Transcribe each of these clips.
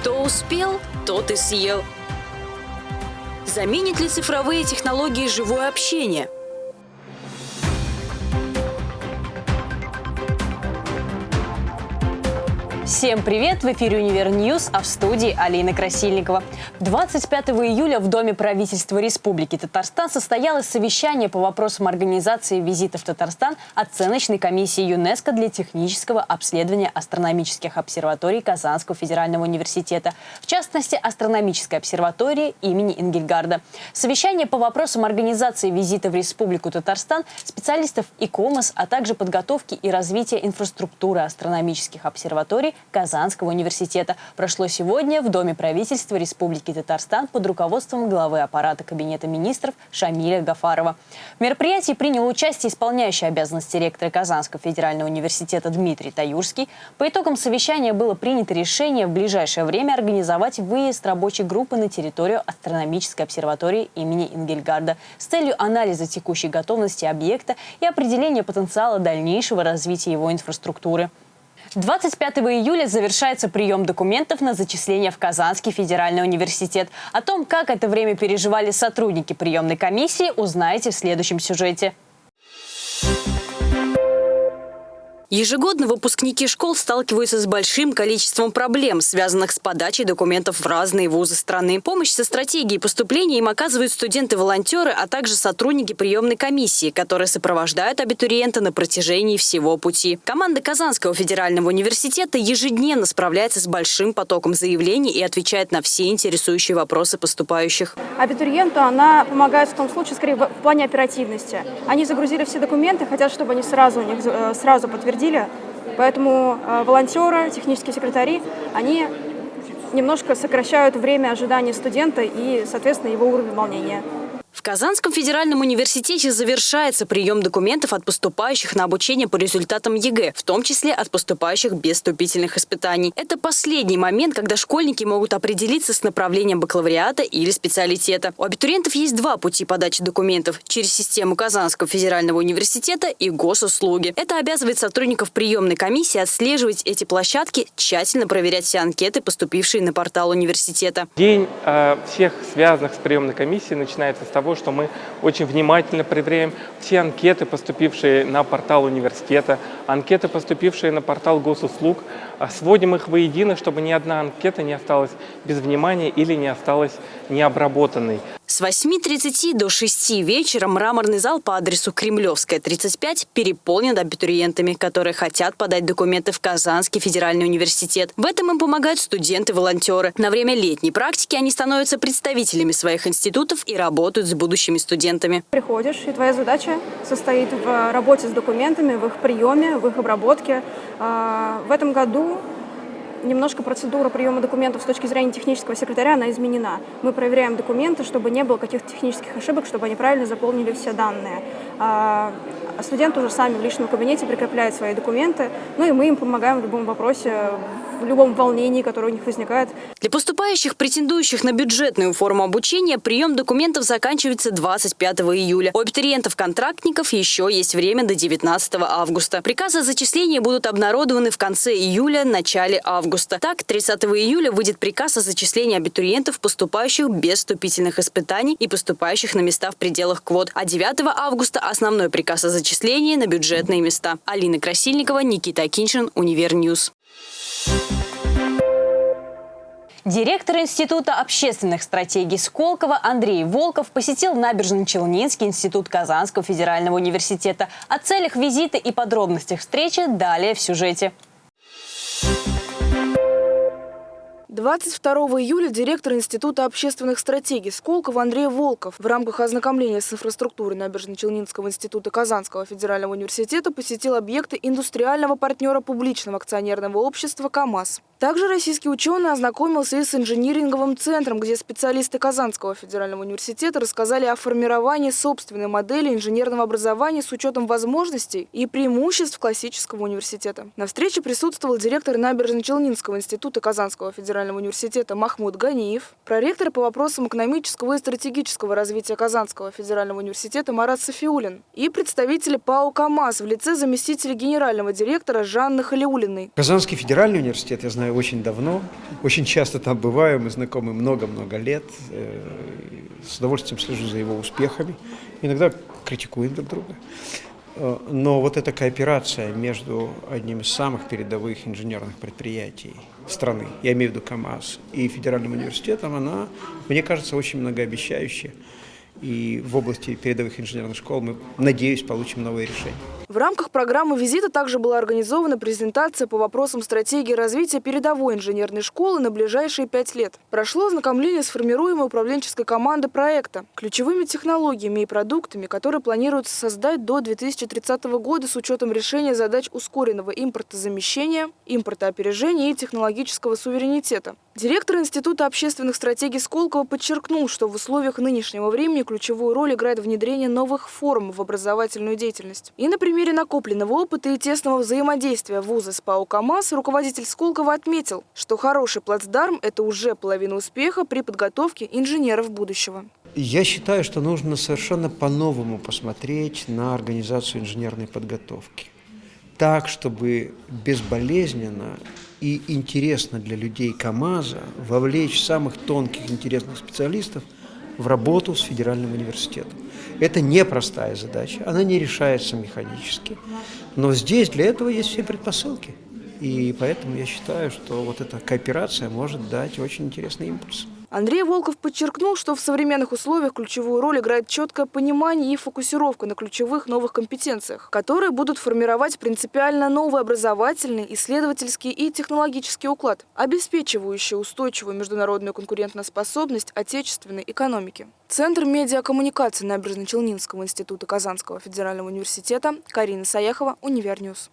Кто успел, тот и съел. Заменит ли цифровые технологии живое общение? Всем привет! В эфире «Univer News», а в студии Алина Красильникова. 25 июля в Доме правительства Республики Татарстан состоялось совещание по вопросам организации визита в Татарстан оценочной комиссии ЮНЕСКО для технического обследования астрономических обсерваторий Казанского федерального университета, в частности, астрономической обсерватории имени Ингельгарда. Совещание по вопросам организации визита в Республику Татарстан специалистов ИКОМОС, а также подготовки и развития инфраструктуры астрономических обсерваторий Казанского университета прошло сегодня в Доме правительства Республики Татарстан под руководством главы аппарата Кабинета министров Шамиля Гафарова. В мероприятии принял участие исполняющий обязанности ректора Казанского федерального университета Дмитрий Таюрский. По итогам совещания было принято решение в ближайшее время организовать выезд рабочей группы на территорию астрономической обсерватории имени Ингельгарда с целью анализа текущей готовности объекта и определения потенциала дальнейшего развития его инфраструктуры. 25 июля завершается прием документов на зачисление в Казанский федеральный университет. О том, как это время переживали сотрудники приемной комиссии, узнаете в следующем сюжете. Ежегодно выпускники школ сталкиваются с большим количеством проблем, связанных с подачей документов в разные вузы страны. Помощь со стратегией поступления им оказывают студенты-волонтеры, а также сотрудники приемной комиссии, которые сопровождают абитуриента на протяжении всего пути. Команда Казанского федерального университета ежедневно справляется с большим потоком заявлений и отвечает на все интересующие вопросы поступающих. Абитуриенту она помогает в том случае, скорее, в плане оперативности. Они загрузили все документы, хотят, чтобы они сразу у них э, сразу подтвердили утвердили, поэтому э, волонтеры, технические секретари, они немножко сокращают время ожидания студента и, соответственно, его уровень волнения. В Казанском федеральном университете завершается прием документов от поступающих на обучение по результатам ЕГЭ, в том числе от поступающих без вступительных испытаний. Это последний момент, когда школьники могут определиться с направлением бакалавриата или специалитета. У абитуриентов есть два пути подачи документов – через систему Казанского федерального университета и госуслуги. Это обязывает сотрудников приемной комиссии отслеживать эти площадки, тщательно проверять все анкеты, поступившие на портал университета. День э, всех связанных с приемной комиссией начинается с того, того, что мы очень внимательно проверяем все анкеты, поступившие на портал университета, анкеты, поступившие на портал госуслуг, а сводим их воедино, чтобы ни одна анкета не осталась без внимания или не осталась необработанной. С 8.30 до 6 вечера мраморный зал по адресу Кремлевская, 35 переполнен абитуриентами, которые хотят подать документы в Казанский федеральный университет. В этом им помогают студенты-волонтеры. На время летней практики они становятся представителями своих институтов и работают с будущими студентами. Приходишь, и твоя задача состоит в работе с документами, в их приеме, в их обработке. А, в этом году немножко процедура приема документов с точки зрения технического секретаря, она изменена. Мы проверяем документы, чтобы не было каких-то технических ошибок, чтобы они правильно заполнили все данные. А, а студенты уже сами в личном кабинете прикрепляют свои документы, ну и мы им помогаем в любом вопросе, в любом волнении, которое у них возникает. Для поступающих, претендующих на бюджетную форму обучения, прием документов заканчивается 25 июля. У абитуриентов-контрактников еще есть время до 19 августа. Приказы о зачислении будут обнародованы в конце июля, начале августа. Так, 30 июля выйдет приказ о зачислении абитуриентов, поступающих без вступительных испытаний и поступающих на места в пределах квот. А 9 августа основной приказ о зачислении на бюджетные места. Алина Красильникова, Никита Акиншин, Univer News. Директор Института общественных стратегий Сколково Андрей Волков посетил Набережночелнинский институт Казанского федерального университета. О целях визита и подробностях встречи далее в сюжете. 22 июля директор Института общественных стратегий Сколково Андрей Волков в рамках ознакомления с инфраструктурой Набережно-Челнинского института Казанского федерального университета посетил объекты индустриального партнера публичного акционерного общества «КамАЗ». Также российский ученый ознакомился и с инжиниринговым центром, где специалисты Казанского федерального университета рассказали о формировании собственной модели инженерного образования с учетом возможностей и преимуществ классического университета. На встрече присутствовал директор Набережно-Челнинского института Казанского федерального федерального университета Махмуд Ганиев, проректор по вопросам экономического и стратегического развития Казанского федерального университета Марат Софиулин и представители ПАО «КамАЗ» в лице заместителя генерального директора Жанны Халиулиной. Казанский федеральный университет я знаю очень давно, очень часто там бываю, мы знакомы много-много лет, э, с удовольствием слежу за его успехами, иногда критикуем друг друга. Э, но вот эта кооперация между одним из самых передовых инженерных предприятий страны, я имею в виду КАМАЗ, и Федеральным университетом, она, мне кажется, очень многообещающая. И в области передовых инженерных школ мы, надеюсь, получим новые решения. В рамках программы визита также была организована презентация по вопросам стратегии развития передовой инженерной школы на ближайшие пять лет. Прошло ознакомление с формируемой управленческой командой проекта, ключевыми технологиями и продуктами, которые планируется создать до 2030 года с учетом решения задач ускоренного импортозамещения, импортоопережения и технологического суверенитета. Директор Института общественных стратегий Сколково подчеркнул, что в условиях нынешнего времени ключевую роль играет внедрение новых форм в образовательную деятельность. И, например, примере накопленного опыта и тесного взаимодействия вуза с ПАО «КамАЗ» руководитель Сколково отметил, что хороший плацдарм – это уже половина успеха при подготовке инженеров будущего. Я считаю, что нужно совершенно по-новому посмотреть на организацию инженерной подготовки. Так, чтобы безболезненно и интересно для людей КАМАЗа вовлечь самых тонких, интересных специалистов в работу с федеральным университетом. Это непростая задача, она не решается механически. Но здесь для этого есть все предпосылки. И поэтому я считаю, что вот эта кооперация может дать очень интересный импульс. Андрей Волков подчеркнул, что в современных условиях ключевую роль играет четкое понимание и фокусировка на ключевых новых компетенциях, которые будут формировать принципиально новый образовательный, исследовательский и технологический уклад, обеспечивающий устойчивую международную конкурентоспособность отечественной экономики. Центр медиакоммуникации Набережночелнинского института Казанского федерального университета Карина Саяхова, Univer News.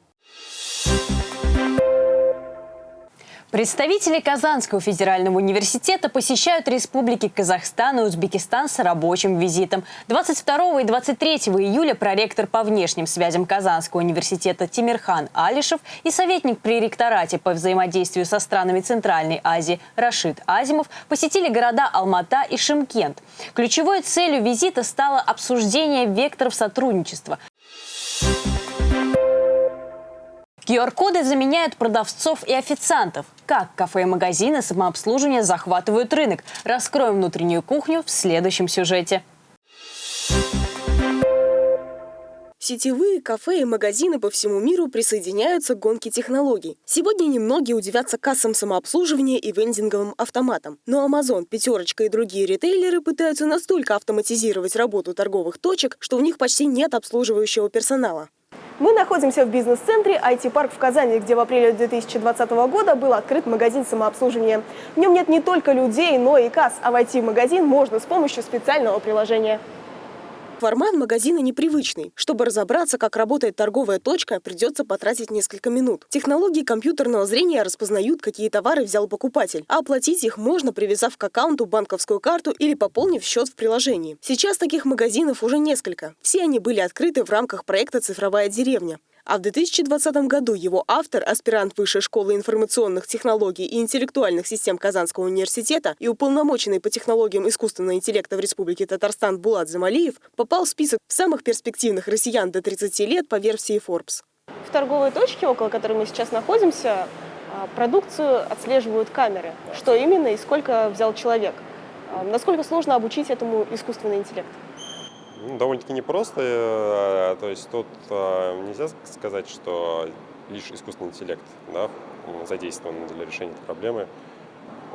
Представители Казанского федерального университета посещают республики Казахстан и Узбекистан с рабочим визитом. 22 и 23 июля проректор по внешним связям Казанского университета Тимирхан Алишев и советник при ректорате по взаимодействию со странами Центральной Азии Рашид Азимов посетили города Алмата и Шимкент. Ключевой целью визита стало обсуждение векторов сотрудничества. QR-коды заменяют продавцов и официантов. Как кафе и магазины самообслуживания захватывают рынок? Раскроем внутреннюю кухню в следующем сюжете. Сетевые кафе и магазины по всему миру присоединяются к гонке технологий. Сегодня немногие удивятся кассам самообслуживания и вендинговым автоматам. Но Amazon, Пятерочка и другие ритейлеры пытаются настолько автоматизировать работу торговых точек, что у них почти нет обслуживающего персонала. Мы находимся в бизнес-центре IT-парк в Казани, где в апреле 2020 года был открыт магазин самообслуживания. В нем нет не только людей, но и касс, а войти в магазин можно с помощью специального приложения. Формат магазина непривычный. Чтобы разобраться, как работает торговая точка, придется потратить несколько минут. Технологии компьютерного зрения распознают, какие товары взял покупатель, а оплатить их можно, привязав к аккаунту банковскую карту или пополнив счет в приложении. Сейчас таких магазинов уже несколько. Все они были открыты в рамках проекта «Цифровая деревня». А в 2020 году его автор, аспирант Высшей школы информационных технологий и интеллектуальных систем Казанского университета и уполномоченный по технологиям искусственного интеллекта в Республике Татарстан Булат Замалиев попал в список самых перспективных россиян до 30 лет по версии Forbes. В торговой точке, около которой мы сейчас находимся, а, продукцию отслеживают камеры. Что именно и сколько взял человек. А, насколько сложно обучить этому искусственный интеллект? Ну, довольно-таки непросто. Э, то есть тут э, нельзя сказать, что лишь искусственный интеллект да, задействован для решения этой проблемы.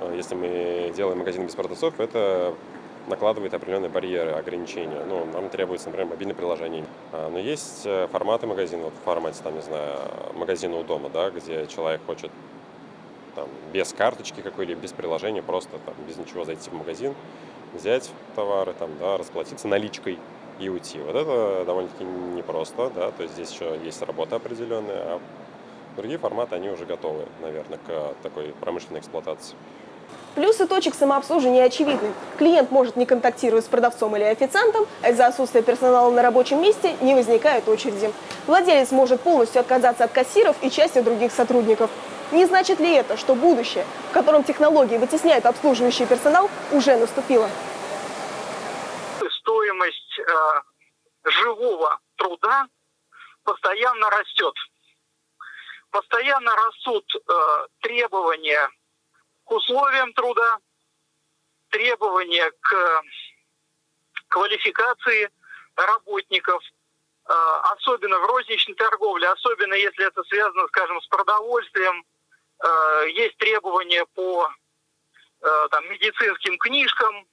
Э, если мы делаем магазин без продавцов, это накладывает определенные барьеры, ограничения. Ну, нам требуется, например, мобильное приложение. Но есть форматы магазина, вот в формате, там, не знаю, магазина у дома, да, где человек хочет там, без карточки какой-либо, без приложения, просто там, без ничего зайти в магазин, взять товары, там, да, расплатиться наличкой и уйти. Вот это довольно-таки непросто, да, то есть здесь еще есть работа определенная, а другие форматы, они уже готовы, наверное, к такой промышленной эксплуатации. Плюсы точек самообслуживания очевидны. Клиент может не контактировать с продавцом или официантом, а из-за отсутствия персонала на рабочем месте не возникает очереди. Владелец может полностью отказаться от кассиров и части других сотрудников. Не значит ли это, что будущее, в котором технологии вытесняют обслуживающий персонал, уже наступило? Стоимость э, живого труда постоянно растет. Постоянно растут э, требования к условиям труда, требования к квалификации работников, э, особенно в розничной торговле, особенно если это связано, скажем, с продовольствием, есть требования по э, там, медицинским книжкам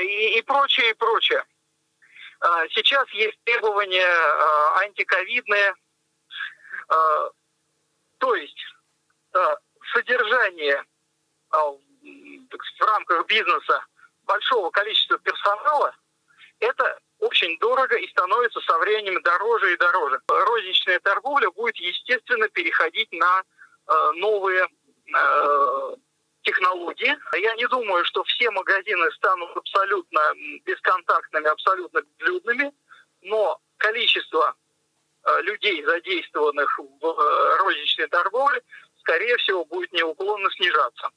и, и прочее, и прочее. Сейчас есть требования антиковидные, то есть содержание в рамках бизнеса большого количества персонала, это очень дорого и становится со временем дороже и дороже. Розничная торговля будет, естественно, переходить на э, новые э, технологии. Я не думаю, что все магазины станут абсолютно бесконтактными, абсолютно безлюдными, но количество э, людей, задействованных в э, розничной торговле, скорее всего, будет неуклонно снижаться.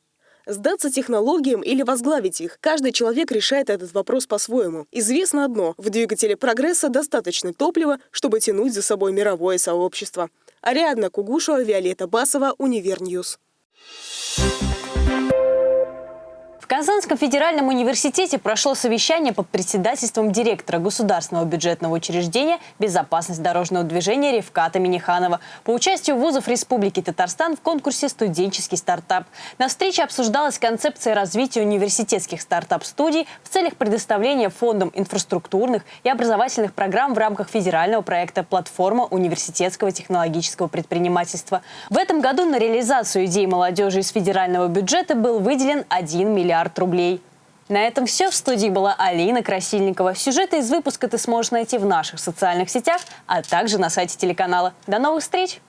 Сдаться технологиям или возглавить их? Каждый человек решает этот вопрос по-своему. Известно одно – в двигателе прогресса достаточно топлива, чтобы тянуть за собой мировое сообщество. Ариадна Кугушева, Виолетта Басова, Univer News. В Казанском федеральном университете прошло совещание под председательством директора государственного бюджетного учреждения «Безопасность дорожного движения» Рифката Минниханова по участию вузов Республики Татарстан в конкурсе «Студенческий стартап». На встрече обсуждалась концепция развития университетских стартап-студий в целях предоставления фондам инфраструктурных и образовательных программ в рамках федерального проекта «Платформа университетского технологического предпринимательства». В этом году на реализацию идей молодежи из федерального бюджета был выделен 1 миллиард миллиард рублей. На этом все. В студии была Алина Красильникова. Сюжеты из выпуска ты сможешь найти в наших социальных сетях, а также на сайте телеканала. До новых встреч!